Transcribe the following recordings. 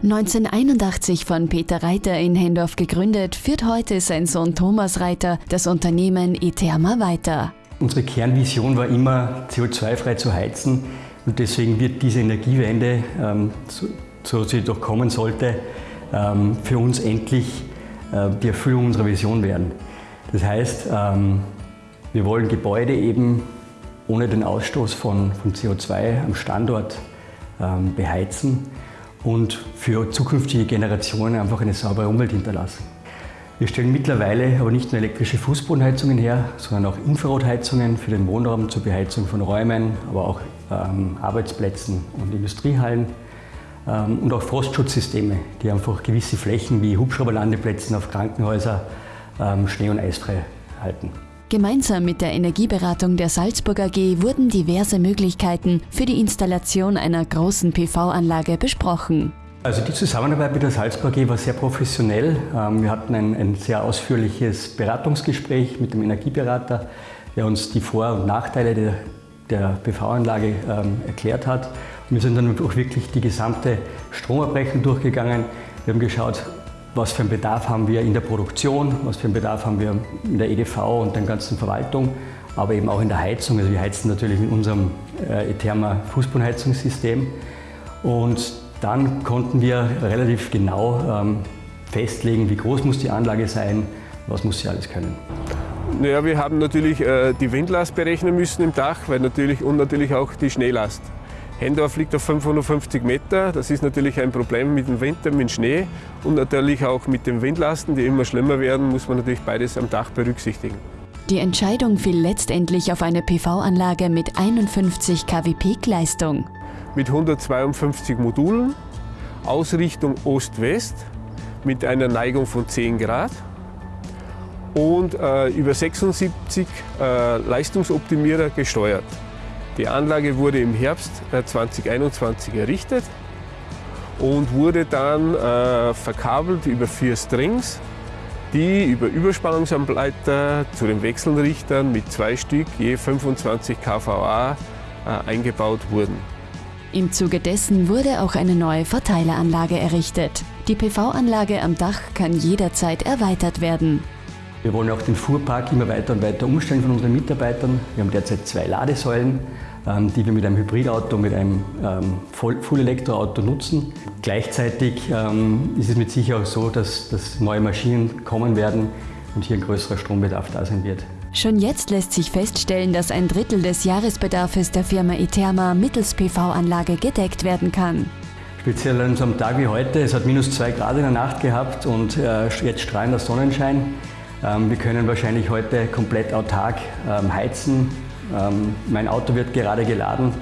1981 von Peter Reiter in Hendorf gegründet, führt heute sein Sohn Thomas Reiter das Unternehmen Eterma weiter. Unsere Kernvision war immer, CO2-frei zu heizen und deswegen wird diese Energiewende, ähm, so, so sie doch kommen sollte, ähm, für uns endlich äh, die Erfüllung unserer Vision werden. Das heißt, ähm, wir wollen Gebäude eben ohne den Ausstoß von, von CO2 am Standort ähm, beheizen und für zukünftige Generationen einfach eine saubere Umwelt hinterlassen. Wir stellen mittlerweile aber nicht nur elektrische Fußbodenheizungen her, sondern auch Infrarotheizungen für den Wohnraum zur Beheizung von Räumen, aber auch ähm, Arbeitsplätzen und Industriehallen ähm, und auch Frostschutzsysteme, die einfach gewisse Flächen wie Hubschrauberlandeplätzen auf Krankenhäuser ähm, schnee- und eisfrei halten. Gemeinsam mit der Energieberatung der Salzburg AG wurden diverse Möglichkeiten für die Installation einer großen PV-Anlage besprochen. Also die Zusammenarbeit mit der Salzburg AG war sehr professionell. Ähm, wir hatten ein, ein sehr ausführliches Beratungsgespräch mit dem Energieberater, der uns die Vor- und Nachteile der, der PV-Anlage ähm, erklärt hat. Wir sind dann auch wirklich die gesamte Stromabrechnung durchgegangen. Wir haben geschaut, was für einen Bedarf haben wir in der Produktion, was für einen Bedarf haben wir in der EDV und der ganzen Verwaltung, aber eben auch in der Heizung. Also wir heizen natürlich mit unserem äh, Etherma Fußbodenheizungssystem und dann konnten wir relativ genau ähm, festlegen, wie groß muss die Anlage sein, was muss sie alles können. Naja, wir haben natürlich äh, die Windlast berechnen müssen im Dach weil natürlich, und natürlich auch die Schneelast. Hendorf liegt auf 550 Meter. Das ist natürlich ein Problem mit dem Winter, mit dem Schnee und natürlich auch mit den Windlasten, die immer schlimmer werden, muss man natürlich beides am Dach berücksichtigen. Die Entscheidung fiel letztendlich auf eine PV-Anlage mit 51 kW Peak-Leistung. Mit 152 Modulen, Ausrichtung Ost-West, mit einer Neigung von 10 Grad und äh, über 76 äh, Leistungsoptimierer gesteuert. Die Anlage wurde im Herbst 2021 äh, errichtet und wurde dann äh, verkabelt über vier Strings, die über Überspannungsanleiter zu den Wechselrichtern mit zwei Stück je 25 kVA äh, eingebaut wurden. Im Zuge dessen wurde auch eine neue Verteileranlage errichtet. Die PV-Anlage am Dach kann jederzeit erweitert werden. Wir wollen auch den Fuhrpark immer weiter und weiter umstellen von unseren Mitarbeitern. Wir haben derzeit zwei Ladesäulen, ähm, die wir mit einem Hybridauto, mit einem ähm, Full-Elektroauto nutzen. Gleichzeitig ähm, ist es mit Sicherheit auch so, dass, dass neue Maschinen kommen werden und hier ein größerer Strombedarf da sein wird. Schon jetzt lässt sich feststellen, dass ein Drittel des Jahresbedarfs der Firma Eterma mittels PV-Anlage gedeckt werden kann. Speziell an so einem Tag wie heute, es hat minus zwei Grad in der Nacht gehabt und äh, jetzt strahlender Sonnenschein. Ähm, wir können wahrscheinlich heute komplett autark ähm, heizen. Ähm, mein Auto wird gerade geladen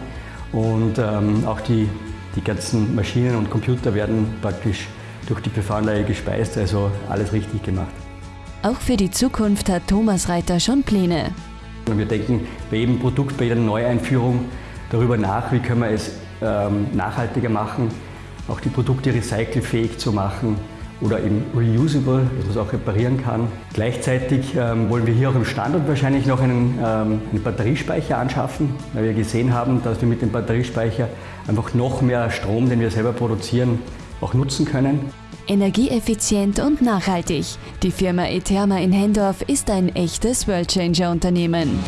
und auch die, die ganzen Maschinen und Computer werden praktisch durch die PV-Anlage gespeist, also alles richtig gemacht. Auch für die Zukunft hat Thomas Reiter schon Pläne. Wir denken bei jedem Produkt, bei jeder Neueinführung darüber nach, wie können wir es nachhaltiger machen, auch die Produkte recycelfähig zu machen oder eben reusable, dass man es auch reparieren kann. Gleichzeitig ähm, wollen wir hier auch im Standort wahrscheinlich noch einen, ähm, einen, Batteriespeicher anschaffen, weil wir gesehen haben, dass wir mit dem Batteriespeicher einfach noch mehr Strom, den wir selber produzieren, auch nutzen können. Energieeffizient und nachhaltig. Die Firma Eterma in Hendorf ist ein echtes Worldchanger-Unternehmen.